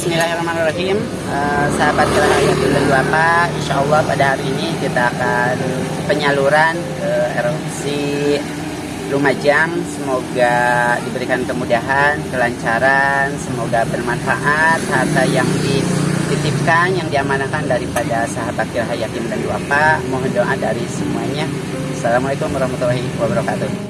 Bismillahirrahmanirrahim. Uh, Sahabat Kelahiran dan Duapa Insya Allah pada hari ini kita akan penyaluran ke erupsi Lumajang. Semoga diberikan kemudahan, kelancaran Semoga bermanfaat. Harta yang dititipkan, yang diamanahkan daripada sahabat Yatim dan Duapa Mohon doa dari semuanya. Assalamualaikum warahmatullahi wabarakatuh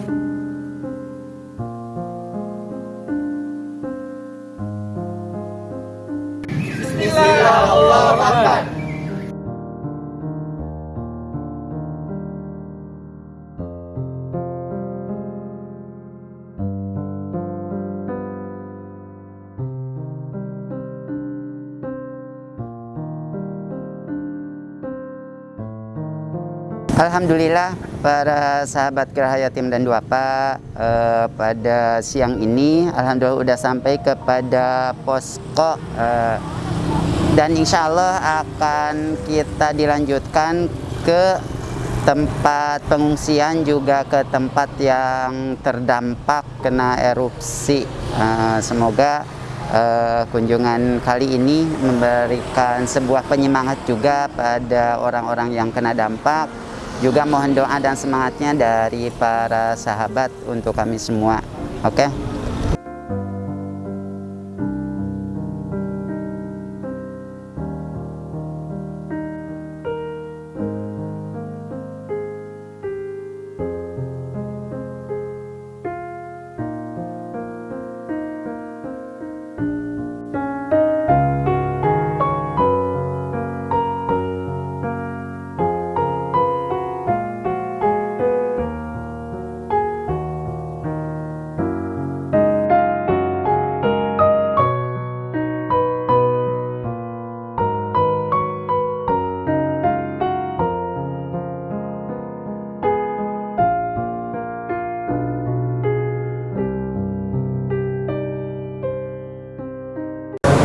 Alhamdulillah para sahabat Gerahaya Tim dan Duapa eh, pada siang ini Alhamdulillah sudah sampai kepada posko eh, dan insya Allah akan kita dilanjutkan ke tempat pengungsian juga ke tempat yang terdampak kena erupsi. Eh, semoga uh, kunjungan kali ini memberikan sebuah penyemangat juga pada orang-orang yang kena dampak juga mohon doa dan semangatnya dari para sahabat untuk kami semua. Oke. Okay?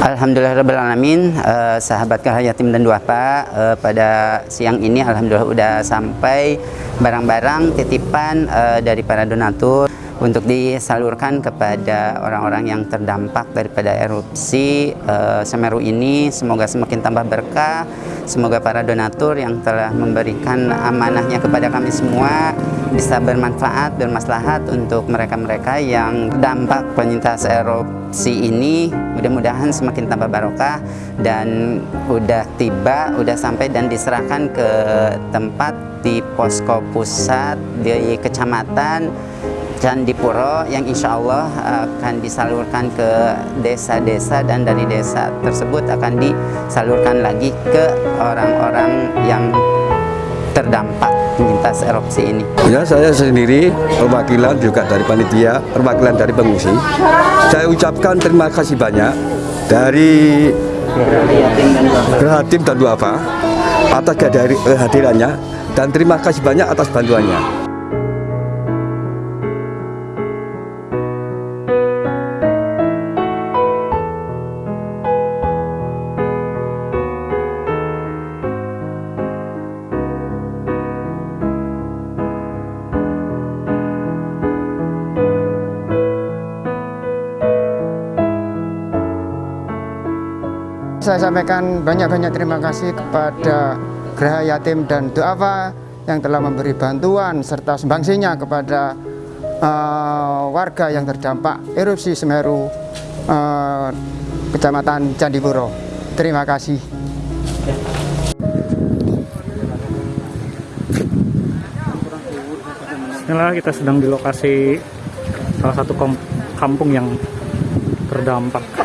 Alhamdulillahirrahmanirrahim uh, sahabat Yatim dan Duafa uh, pada siang ini Alhamdulillah sudah sampai barang-barang titipan uh, dari para donatur untuk disalurkan kepada orang-orang yang terdampak daripada erupsi uh, Semeru ini. Semoga semakin tambah berkah. Semoga para donatur yang telah memberikan amanahnya kepada kami semua bisa bermanfaat bermaslahat untuk mereka-mereka yang dampak penyintas erupsi ini. Mudah-mudahan semakin tambah barokah dan udah tiba udah sampai dan diserahkan ke tempat di posko pusat di kecamatan Candipuro yang insya Allah akan disalurkan ke desa-desa dan dari desa tersebut akan disalurkan lagi ke orang-orang yang terdampak penyintas erupsi ini? Ya, saya sendiri perwakilan juga dari panitia, perwakilan dari pengungsi. Saya ucapkan terima kasih banyak dari Gerhatim dan Duafa atas kehadirannya dan terima kasih banyak atas bantuannya. Saya sampaikan banyak-banyak terima kasih kepada Geraha Yatim dan Doafa yang telah memberi bantuan serta sumbangsinya kepada uh, warga yang terdampak erupsi Semeru uh, Kecamatan Candipuro. Terima kasih. Inilah kita sedang di lokasi salah satu kampung yang terdampak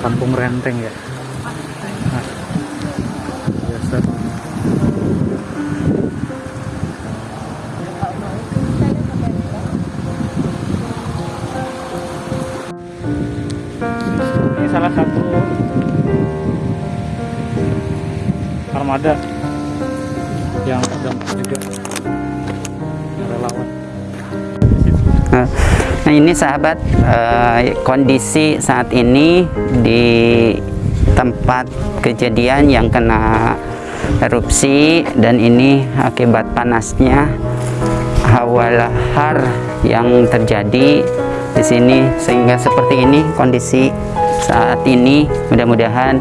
kampung renteng ya? Biasa ini salah satu armada yang sedang juga relawan. Nah, Nah ini sahabat eh, kondisi saat ini di tempat kejadian yang kena erupsi dan ini akibat panasnya hawa lahar yang terjadi di sini sehingga seperti ini kondisi saat ini. Mudah-mudahan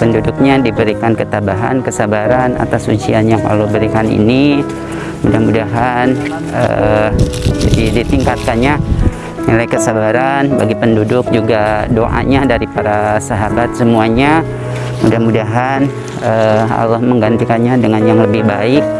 penduduknya diberikan ketabahan, kesabaran atas ujian yang Allah berikan ini. Mudah-mudahan jadi ditingkatkannya nilai kesabaran bagi penduduk juga doanya dari para sahabat semuanya. Mudah-mudahan eh, Allah menggantikannya dengan yang lebih baik